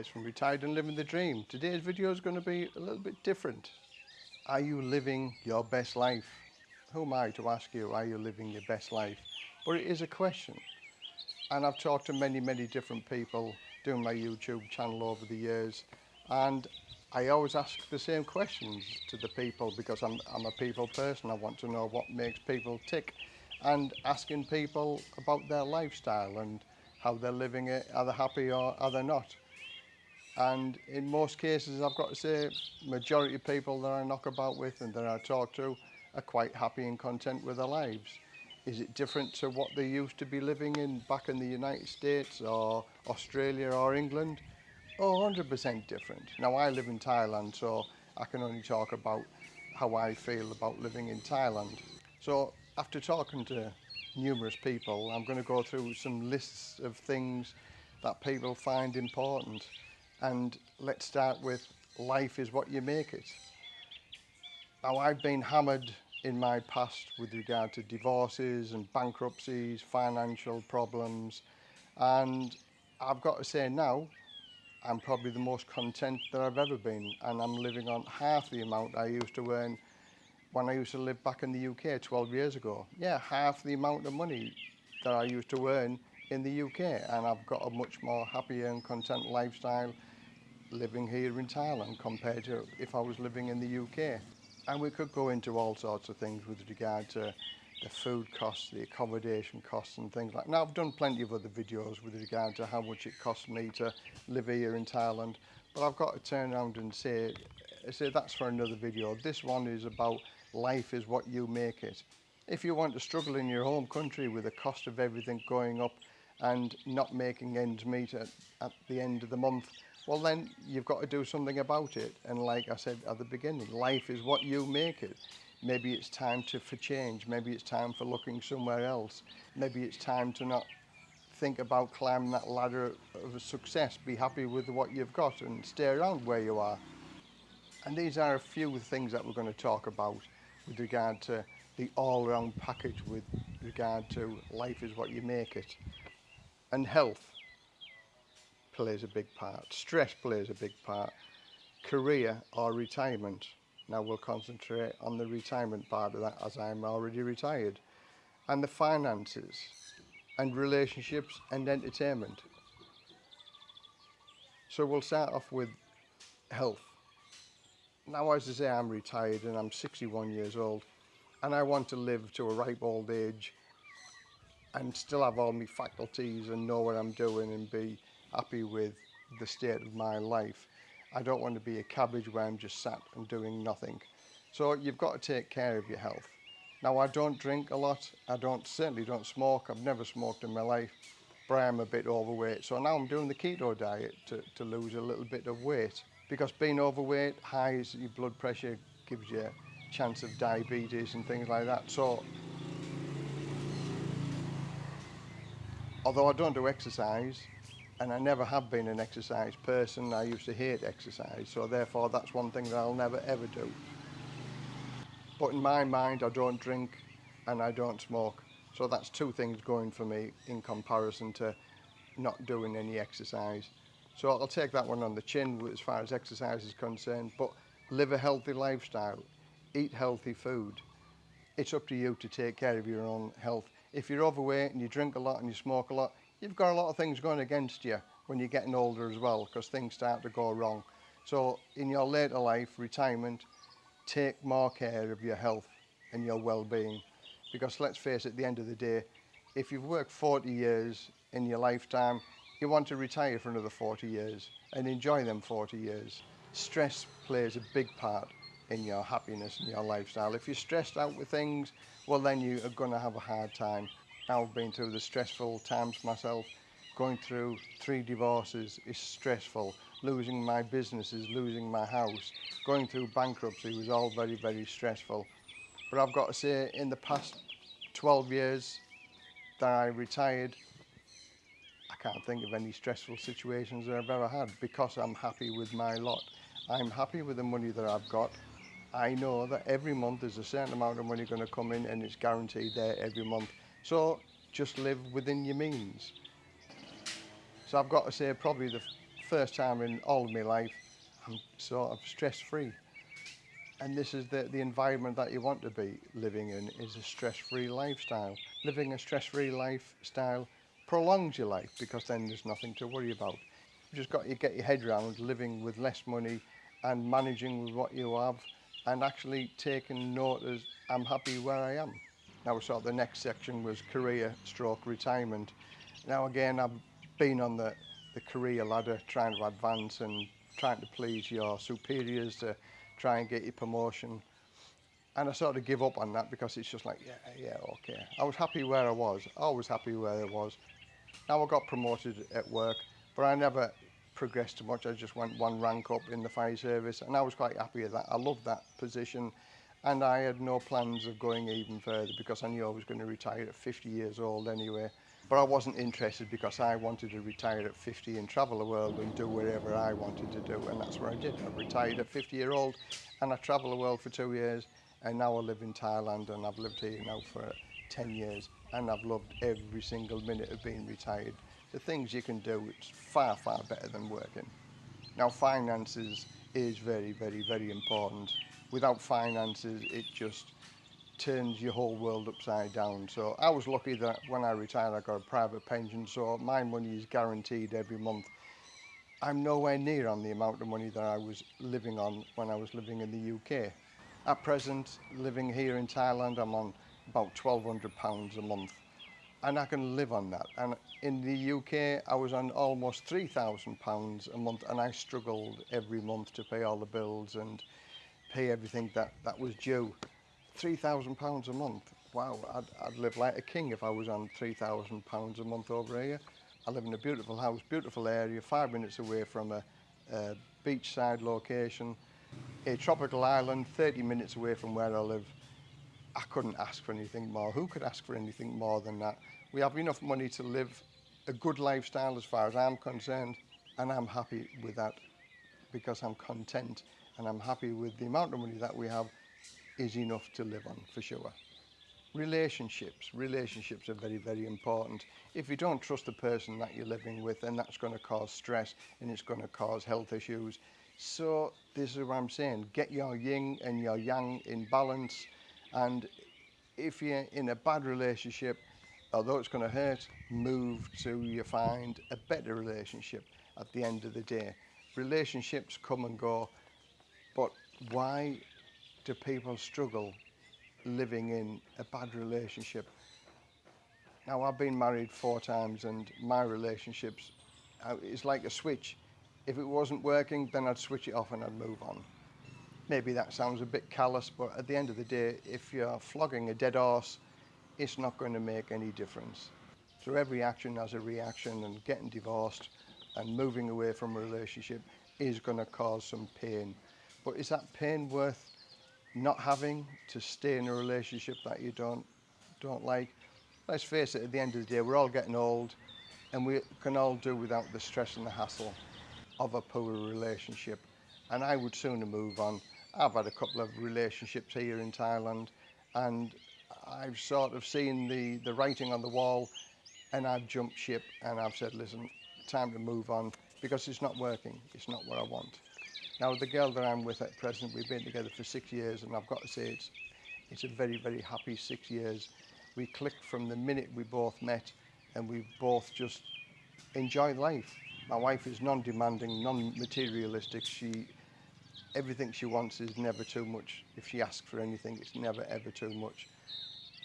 guys from Retired and Living the Dream. Today's video is going to be a little bit different. Are you living your best life? Who am I to ask you, are you living your best life? But it is a question. And I've talked to many, many different people doing my YouTube channel over the years. And I always ask the same questions to the people because I'm, I'm a people person. I want to know what makes people tick and asking people about their lifestyle and how they're living it, are they happy or are they not? And in most cases, I've got to say, majority of people that I knock about with and that I talk to are quite happy and content with their lives. Is it different to what they used to be living in back in the United States or Australia or England? Oh, 100% different. Now, I live in Thailand, so I can only talk about how I feel about living in Thailand. So after talking to numerous people, I'm going to go through some lists of things that people find important. And let's start with life is what you make it. Now, I've been hammered in my past with regard to divorces and bankruptcies, financial problems, and I've got to say now, I'm probably the most content that I've ever been, and I'm living on half the amount I used to earn when I used to live back in the UK 12 years ago. Yeah, half the amount of money that I used to earn in the UK and I've got a much more happier and content lifestyle living here in Thailand compared to if I was living in the UK. And we could go into all sorts of things with regard to the food costs, the accommodation costs and things like that. Now I've done plenty of other videos with regard to how much it costs me to live here in Thailand, but I've got to turn around and say, say that's for another video. This one is about life is what you make it. If you want to struggle in your home country with the cost of everything going up and not making ends meet at, at the end of the month, well then you've got to do something about it. And like I said at the beginning, life is what you make it. Maybe it's time to for change. Maybe it's time for looking somewhere else. Maybe it's time to not think about climbing that ladder of success. Be happy with what you've got and stay around where you are. And these are a few things that we're going to talk about with regard to the all-round package with regard to life is what you make it. And health plays a big part. Stress plays a big part. Career or retirement. Now we'll concentrate on the retirement part of that as I'm already retired. And the finances and relationships and entertainment. So we'll start off with health now as I say I'm retired and I'm 61 years old and I want to live to a ripe old age and still have all my faculties and know what I'm doing and be happy with the state of my life. I don't want to be a cabbage where I'm just sat and doing nothing. So you've got to take care of your health. Now I don't drink a lot, I don't certainly don't smoke, I've never smoked in my life, but I am a bit overweight. So now I'm doing the keto diet to, to lose a little bit of weight because being overweight, high your blood pressure, gives you a chance of diabetes and things like that. So, although I don't do exercise, and I never have been an exercise person. I used to hate exercise, so therefore that's one thing that I'll never ever do. But in my mind, I don't drink and I don't smoke. So that's two things going for me in comparison to not doing any exercise. So I'll take that one on the chin as far as exercise is concerned, but live a healthy lifestyle, eat healthy food. It's up to you to take care of your own health. If you're overweight and you drink a lot and you smoke a lot, you've got a lot of things going against you when you're getting older as well because things start to go wrong. So in your later life, retirement, take more care of your health and your well-being because let's face it, at the end of the day, if you've worked 40 years in your lifetime, you want to retire for another 40 years and enjoy them 40 years. Stress plays a big part in your happiness and your lifestyle. If you're stressed out with things, well then you are going to have a hard time. I've been through the stressful times myself. Going through three divorces is stressful. Losing my businesses, losing my house, going through bankruptcy was all very, very stressful. But I've got to say, in the past 12 years that I retired, I can't think of any stressful situations that I've ever had because I'm happy with my lot. I'm happy with the money that I've got. I know that every month there's a certain amount of money going to come in and it's guaranteed there every month. So just live within your means. So I've got to say probably the first time in all of my life I'm sort of stress free. And this is the, the environment that you want to be living in is a stress-free lifestyle. Living a stress-free lifestyle prolongs your life because then there's nothing to worry about. You've just got to get your head around living with less money and managing with what you have and actually taking note as I'm happy where I am. Now sort of the next section was career stroke retirement. Now again I've been on the, the career ladder trying to advance and trying to please your superiors to try and get your promotion. And I sort of give up on that because it's just like, yeah, yeah, okay. I was happy where I was, always happy where I was. Now I got promoted at work, but I never progressed too much. I just went one rank up in the fire service and I was quite happy with that. I loved that position And I had no plans of going even further because I knew I was going to retire at 50 years old anyway. But I wasn't interested because I wanted to retire at 50 and travel the world and do whatever I wanted to do. And that's what I did. I retired at 50 year old and I travel the world for two years. And now I live in Thailand and I've lived here now for 10 years. And I've loved every single minute of being retired. The things you can do, it's far, far better than working. Now finances is very, very, very important without finances, it just turns your whole world upside down. So I was lucky that when I retired, I got a private pension, so my money is guaranteed every month. I'm nowhere near on the amount of money that I was living on when I was living in the UK. At present, living here in Thailand, I'm on about £1,200 a month. And I can live on that. And in the UK, I was on almost £3,000 a month and I struggled every month to pay all the bills and pay everything that, that was due. £3,000 a month. Wow, I'd, I'd live like a king if I was on £3,000 a month over here. I live in a beautiful house, beautiful area, five minutes away from a, a beachside location, a tropical island, 30 minutes away from where I live. I couldn't ask for anything more. Who could ask for anything more than that? We have enough money to live a good lifestyle as far as I'm concerned, and I'm happy with that because I'm content and I'm happy with the amount of money that we have is enough to live on for sure. Relationships, relationships are very, very important. If you don't trust the person that you're living with, then that's going to cause stress and it's going to cause health issues. So this is what I'm saying, get your yin and your yang in balance. And if you're in a bad relationship, although it's going to hurt, move to you find a better relationship at the end of the day. Relationships come and go, but why do people struggle living in a bad relationship? Now, I've been married four times and my relationships uh, is like a switch. If it wasn't working, then I'd switch it off and I'd move on. Maybe that sounds a bit callous, but at the end of the day, if you're flogging a dead horse, it's not going to make any difference. So every action has a reaction and getting divorced and moving away from a relationship is going to cause some pain. But is that pain worth not having to stay in a relationship that you don't don't like? Let's face it, at the end of the day, we're all getting old and we can all do without the stress and the hassle of a poor relationship. And I would sooner move on. I've had a couple of relationships here in Thailand and I've sort of seen the, the writing on the wall and I've jumped ship and I've said, listen, time to move on because it's not working. It's not what I want. Now, the girl that I'm with at present, we've been together for six years, and I've got to say it's, it's a very, very happy six years. We clicked from the minute we both met, and we both just enjoy life. My wife is non-demanding, non-materialistic. She, everything she wants is never too much. If she asks for anything, it's never ever too much.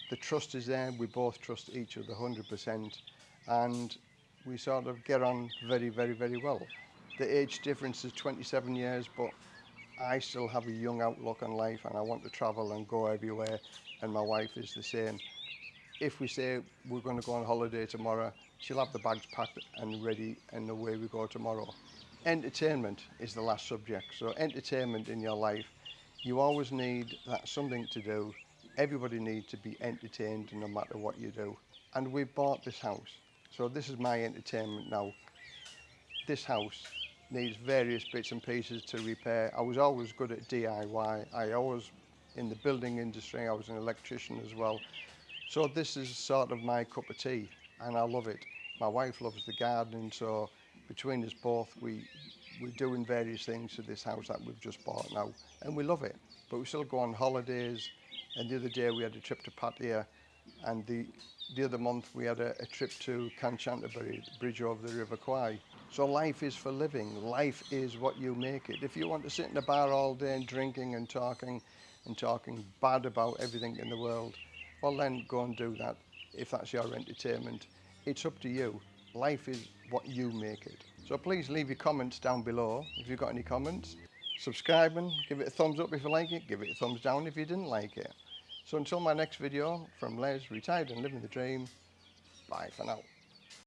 The trust is there. We both trust each other 100%, and we sort of get on very, very, very well the age difference is 27 years, but I still have a young outlook on life and I want to travel and go everywhere and my wife is the same. If we say we're going to go on holiday tomorrow, she'll have the bags packed and ready and away we go tomorrow. Entertainment is the last subject. So entertainment in your life, you always need that something to do. Everybody needs to be entertained no matter what you do. And we bought this house. So this is my entertainment now. This house needs various bits and pieces to repair. I was always good at DIY. I always, in the building industry, I was an electrician as well. So this is sort of my cup of tea and I love it. My wife loves the gardening, so between us both, we, we're doing various things to this house that we've just bought now and we love it. But we still go on holidays and the other day we had a trip to Pattaya and the, the other month we had a, a trip to Kanchantaburi, bridge over the River Kwai. So life is for living. Life is what you make it. If you want to sit in a bar all day and drinking and talking and talking bad about everything in the world, well then go and do that. If that's your entertainment, it's up to you. Life is what you make it. So please leave your comments down below if you've got any comments. Subscribe and give it a thumbs up if you like it. Give it a thumbs down if you didn't like it. So until my next video from Les, retired and living the dream, bye for now.